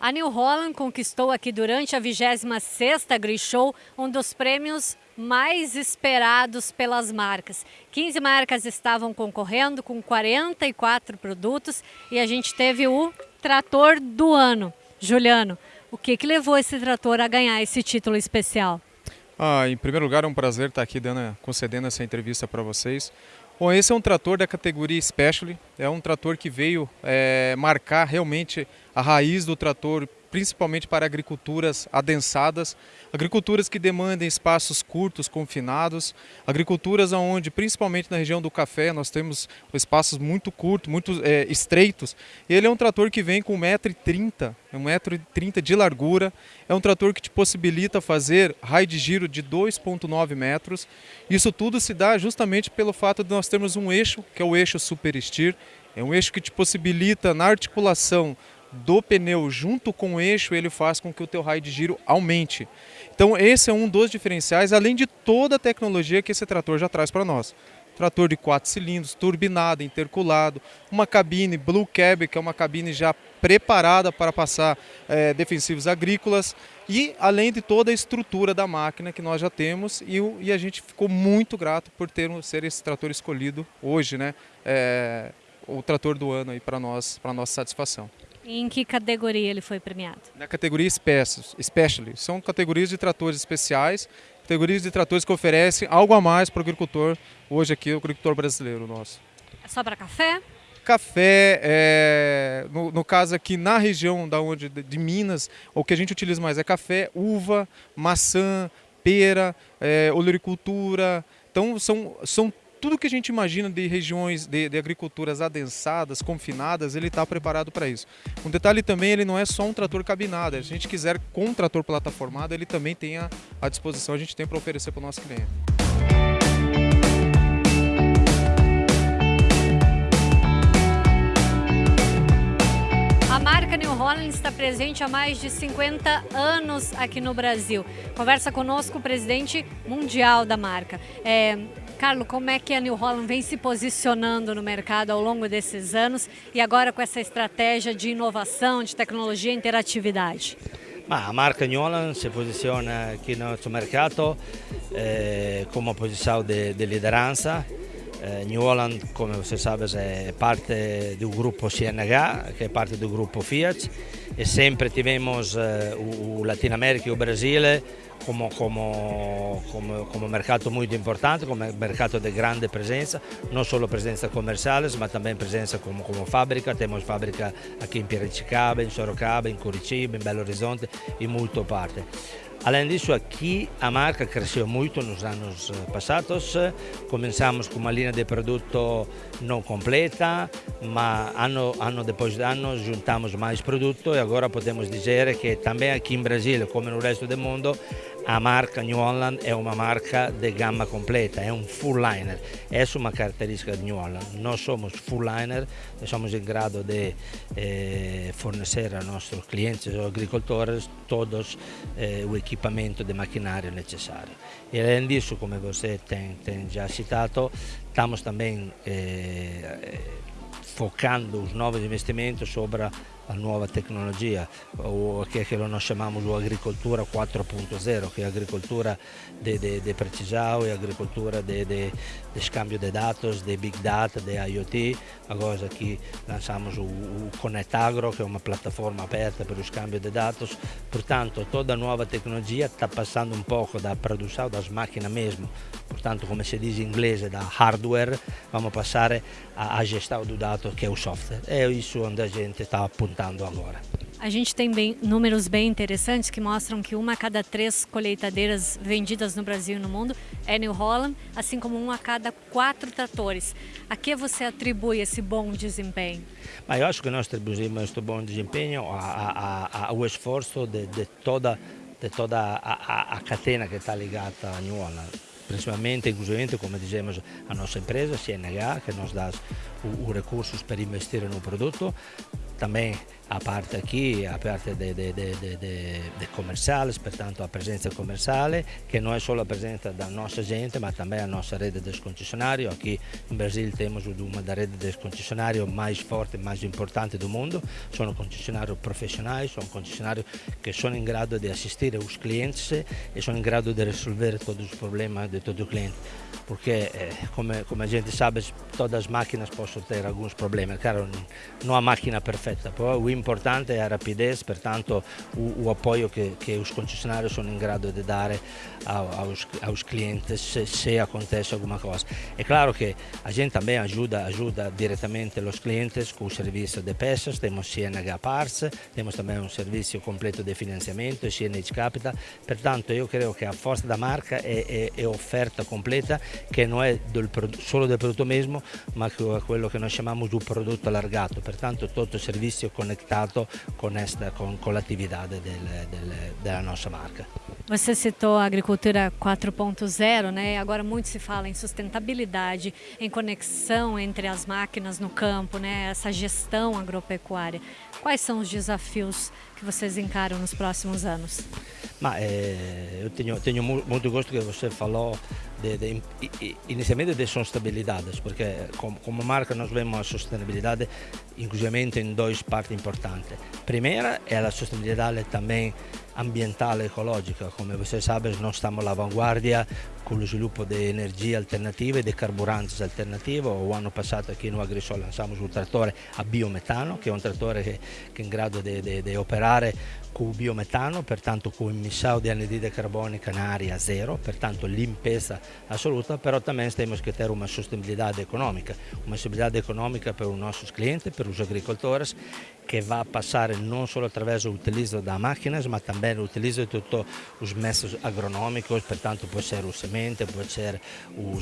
A New Holland conquistou aqui durante a 26ª Grishow um dos prêmios mais esperados pelas marcas. 15 marcas estavam concorrendo com 44 produtos e a gente teve o trator do ano. Juliano, o que, que levou esse trator a ganhar esse título especial? Ah, em primeiro lugar, é um prazer estar aqui dando, concedendo essa entrevista para vocês. Bom, esse é um trator da categoria Specially, é um trator que veio é, marcar realmente a raiz do trator principalmente para agriculturas adensadas, agriculturas que demandem espaços curtos, confinados, agriculturas onde, principalmente na região do café, nós temos espaços muito curtos, muito é, estreitos. Ele é um trator que vem com 1,30m, 1,30m de largura, é um trator que te possibilita fazer raio de giro de 2,9 metros. Isso tudo se dá justamente pelo fato de nós termos um eixo, que é o eixo Super Steer, é um eixo que te possibilita na articulação do pneu junto com o eixo, ele faz com que o teu raio de giro aumente. Então esse é um dos diferenciais, além de toda a tecnologia que esse trator já traz para nós. Trator de quatro cilindros, turbinado, interculado, uma cabine Blue Cab, que é uma cabine já preparada para passar é, defensivos agrícolas e além de toda a estrutura da máquina que nós já temos e, e a gente ficou muito grato por ter ser esse trator escolhido hoje, né? É, o trator do ano aí para nós, para nossa satisfação. Em que categoria ele foi premiado? Na categoria Special. São categorias de tratores especiais, categorias de tratores que oferecem algo a mais para o agricultor, hoje aqui, o agricultor brasileiro nosso. É só para café? Café, é, no, no, caso aqui na região da onde, de Minas, o que a gente utiliza mais é café, uva, maçã, pera, é, olericultura. Então são, são tudo que a gente imagina de regiões de, de agriculturas adensadas, confinadas, ele está preparado para isso. Um detalhe também, ele não é só um trator cabinado, se a gente quiser com um trator plataformado, ele também tem à disposição, a gente tem para oferecer para o nosso cliente. Está presente há mais de 50 anos aqui no Brasil. Conversa conosco o presidente mundial da marca. É, Carlos, como é que a New Holland vem se posicionando no mercado ao longo desses anos e agora com essa estratégia de inovação, de tecnologia e interatividade? A marca New Holland si posiziona qui nel nostro mercato eh, come posizione di lideranza. Eh, New Holland, come você sabe, è parte del gruppo CNH, che è parte del gruppo Fiat, e sempre tivemos eh, o Latino America e o Brasile come, come, come, come, mercato molto importante, come mercato di grande presenza, non solo presenza commerciale ma anche presenza come fabbrica, abbiamo fabbrica qui in Piracicaba, in Sorocaba, in Curitiba, in Belo Horizonte, in molte parti. Além disso, aqui a marca cresceu muito nos anos passados. Começamos com uma linha de produto não completa, mas ano, ano depois de ano juntamos mais produto e agora podemos dizer que também aqui em Brasil, como no resto do mundo, marca New Holland è una marca di gamma completa, è un full liner, è una caratteristica di New Holland. Noi siamo full liner, siamo in grado di eh, fornire ai nostri clienti e agricoltori tutto eh, l'equipamento di macchinario necessario. E além disso, come você tem, già citato, stiamo anche eh, eh, focando i nuovi investimenti sopra a nuova tecnologia, o che, che noi chiamiamo agricoltura 4.0, che è agricoltura di precisão e agricoltura di scambio di dati, di big data, di IoT, agora aqui lançamos o, o Connect Agro, che è una piattaforma aperta per lo scambio di dati, portanto toda nuova tecnologia sta passando un poco da produzione das máquinas mesmo, portanto come si dice in inglese da hardware, vamos passare a, a gestão do dato che è o software, è isso onde a gente sta agora. A gente tem bem, números bem interessantes que mostram que uma a cada três colheitadeiras vendidas no Brasil e no mundo é New Holland, assim como uma a cada quatro tratores. A que você atribui esse bom desempenho? Mas eu acho que nós atribuímos este bom desempenho ao esforço de, de, toda, de toda a, a, a catena que está ligada a New Holland principalmente, inclusive, como dizemos, a nossa empresa, CNH, que nos dá os recursos para investir no produto, também a parte aqui, a parte de, comerciais, portanto a presença comercial, que não é só a presença da nossa gente, mas também a nossa rede de concessionários. Aqui em Brasil temos uma das redes de concessionários mais forte mais importante do mundo. São concessionários profissionais, são concessionários que são em grado de assistir os clientes e são em grado de resolver todos os problemas de todo o cliente. Porque, eh, como, a gente sabe, todas as máquinas possono ter alguns problemas. Claro, não há máquina perfeita, o importante é a rapidez, portanto, o, o apoio que, que os concessionários são grado de dar aos, aos clientes se, se, acontece alguma coisa. É claro que a gente também ajuda, ajuda diretamente os clientes com o serviço de peças, temos CNH Parts, temos também um serviço completo de financiamento, CNH Capital, portanto eu creio que a força da marca é, é, é oferta completa che non è del, solo del prodotto mesmo ma quello che noi chiamiamo di prodotto allargato, pertanto tutto il servizio conectato con, con, con l'attività del, del, della nostra marca. Você citou a agricultura 4.0, né? Agora muito se fala em sustentabilidade, em conexão entre as máquinas no campo, né? Essa gestão agropecuária. Quais são os desafios que vocês encaram nos próximos anos? Ma, eh, eu tenho, tenho muito gosto que você falou de, de, inicialmente de sustentabilidade, porque como, como marca nós vemos a sustentabilidade inclusivamente em duas partes importantes. Primeira é a sustentabilidade também ambientale e ecologica, come voi sapete noi stiamo all'avanguardia con lo sviluppo di energie alternative di carburanti alternativi. L'anno passato qui in Agrisol lanciamo un trattore a biometano, che è un trattore che, che è in grado di operare con biometano, pertanto con misao di anidride carbonica in aria zero, pertanto limpeza assoluta, pero também temos que una sostenibilità economica, una sostenibilità economica per i nostri clienti, per gli agricoltori, che va a passare non solo attraverso l'utilizzo da macchine ma anche l'utilizzo di tutti i metodi agronomici, pertanto può essere il semente, può essere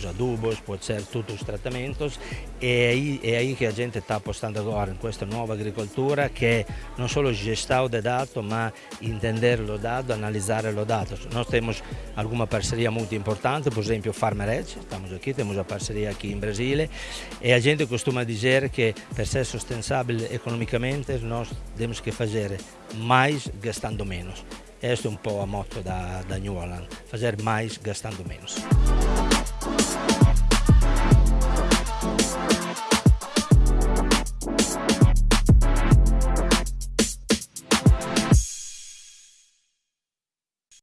l'adubo, può essere tutti i trattamenti e aí, è lì che la gente sta appostando ora in questa nuova agricoltura che non solo gestiamo dei dati, ma a entenderlo dado, analizar los datos. Nosotros tenemos alguna parceria muy importante, por ejemplo Farmer Edge, siamo qui, abbiamo una parceria qui in Brasile, e la gente costuma dire che per essere sostenibile economicamente nós tenemos fare hacer más gastando meno. Questo è un po' la motto da, da New Holland, fare più gastando meno.